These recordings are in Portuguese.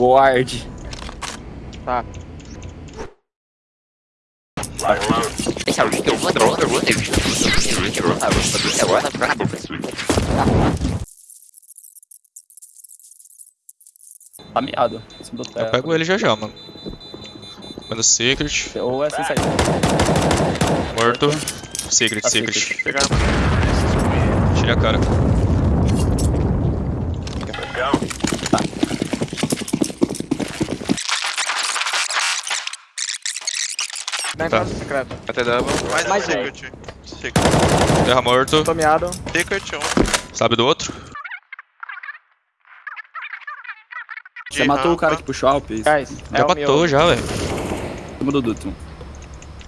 Ward. Tá. Tá miado. Em cima do Eu pego ele já já, mano. Manda Secret. Ou é sem saída. Morto. Secret, Tá Secret. secret. Tira a cara. Dá Tá. entrada secreta. Até double. Mais, Mais um secret. Secret. Terra morto. Tô miado. Secret um. Sabe do outro? Você De matou o cara que puxou o Alp. Guys, Já é matou, meu. já, velho. cima do Duto.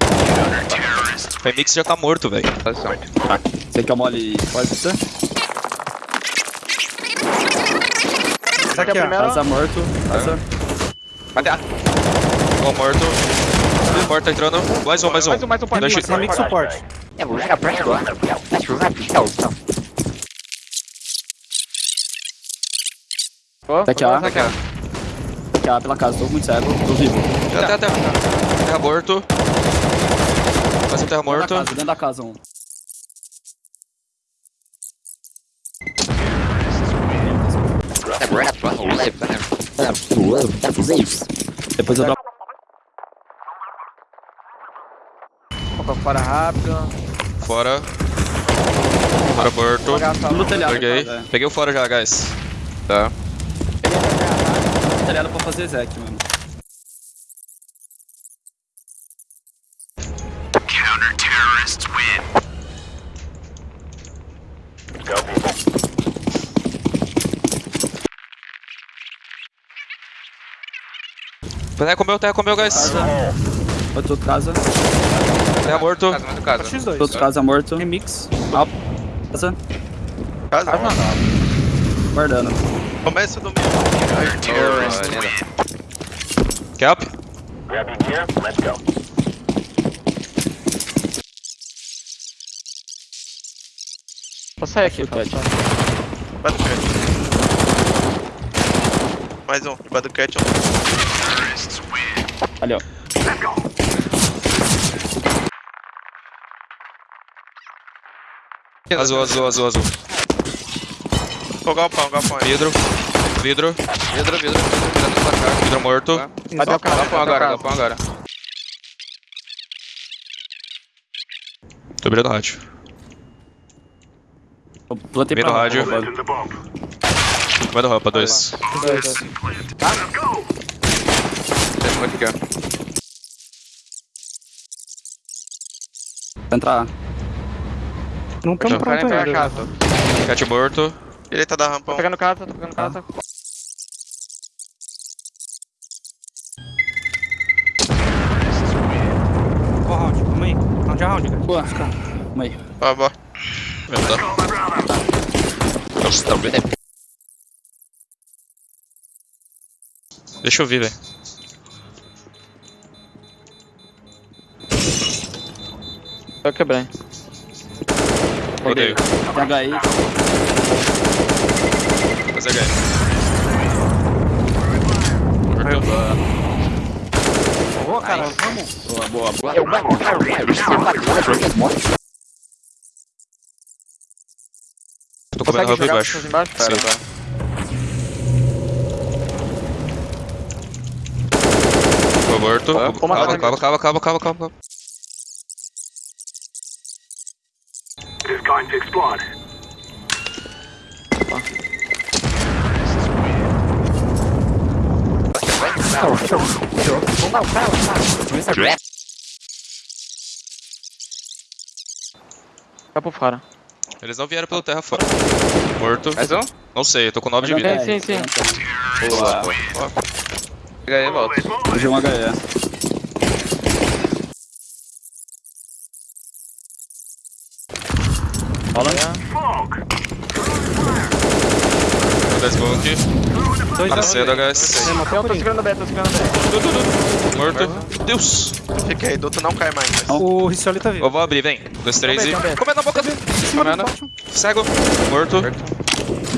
O Femix já tá morto, velho. Posição. Você quer o mole pode ser? Esse aqui é o primeiro. Casa morto. Casa. Ó, morto. Tá entrando. Mais um, mais um. Mais um, mais um pode. Deixa- Mais um suporte. Ó, Tá aqui, ó. tá aqui, ó. Aqui, ó, pela casa. Tô muito cego. Tô vivo. Já tá, tá. Terra morto. Mais um terra morto. dentro da casa um. Depois eu dou pra fora rápido. Fora. Fora morto. No telhado. Peguei. cara, é. Peguei o fora já, guys. Tá. No telhado pra fazer Zek, mano. Terra comeu, terra comeu, guys. Casa. Outro casa. Terra morto. Casa, um casa. X2. Outro casa morto. Remix. Alp. Casa. Casa. Guardando. Começa do meio. Linda. Cap. Vou sair aqui, Cat. tá? O cat. Mais um. Debaixo do cat. um. Ali, ó. Azul, azul, azul, azul. Ô, galpão, galpão. aí. Vidro. Vidro. Vidro, vidro, vidro. Vidro morto. Cadê o cara? Galpão agora, galpão agora. Tô virando rádio. Eu Plantei pra o rádio. do rampa, dois. Dois, dois. Tem um aqui, ó. Vai entrar. Não estamos pronto ainda. casa. Cat morto. Direita da rampa. Tô pegando casa, tô pegando casa. Qual round? Calma aí. Round é round, cara. Pô, calma aí. Ó, bora. Deixa eu ver, velho. Eu quebrei. Odeio. Pega aí. Mas é ganho. Morto. Boa, cara. Vamos. Boa, boa, boa. Tô comendo rampa jogar embaixo. pessoas embaixo? Pera, Sim. pera. Tô morto. Ó, como Calma, assim? calma, calma, calma, calma, calma. Vai por fora. Eles não vieram pelo terra fora. Morto. Mais um? Não sei, eu tô com 9 de vida. Sim, sim, sim. Boa. Aí, volta. Hoje é um HE. Rola. Vou dar smoke. Dois Tá cedo, guys. Eu tô segurando o B, tô segurando o B. Morto. Deus. Fica aí, Duto não cai mais. mas- O Ricioli tá vivo. Eu vou abrir, vem. Um, dois, três e. Comendo na boca dele. Comendo. Cego. Morto.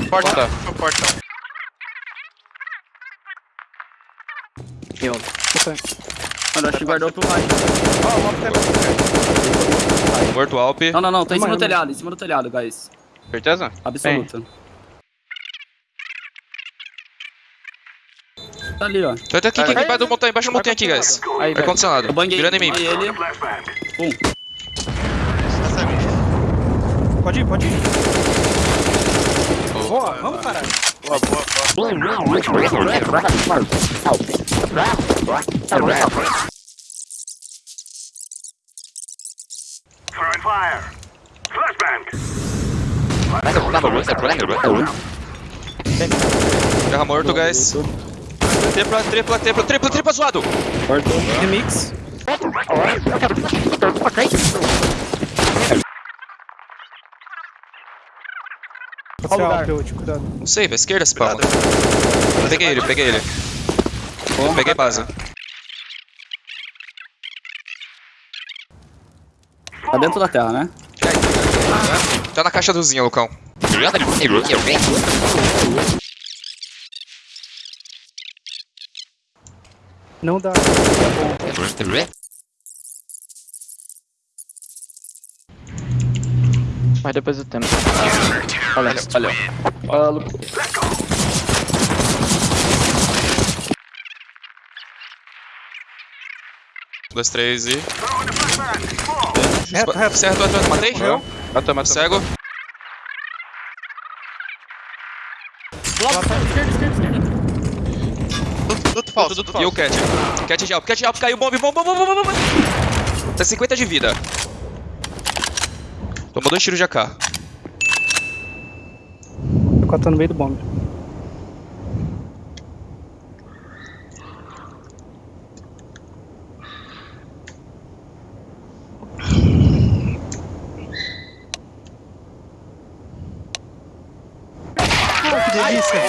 Porta. Porta. Mano, acho que guardou pro vai. Ó, o Alp tá Morto Alp. Não, não, não. Tá em cima do telhado, em cima do telhado, guys. Certeza? Absoluta. Tá ali, ó. Tá, aqui, aqui, aqui, embaixo da montanha, embaixo da montanha aqui, guys. Aí, velho. Ar-condicionado. Eu banguei, Virando em mim. ele. Minha. Pode ir, pode ir. Boa, vamos parar. Boa, boa, boa. Throwing fire. Flashbang. Terra morto, guys. Tripla, tripla, tripla, tripla, tripla zoado. Remix. Pode ser Alp, ult, cuidado. Não sei, velho. Esquerda, esse palma. Peguei ele, peguei ele. Peguei base. Tá dentro da terra, né? Tá na caixa dozinha, Lucão. Não dá. Mas depois do tempo. Valeu, valeu. Fala, Um, dois, três e. Reto, reto. Certo, reto, reto. Matei? Matou, matou, matou. Cego. Tudo falso, tudo E o falso. Cat. Cat de Alp, Cat de Alp, caiu, bomb, bomb, bomb, bomb, bomb, bomb. Tá 50 de vida. Tomou dois tiros de AK. O 4 tá no meio do bomb. Ah, que delícia!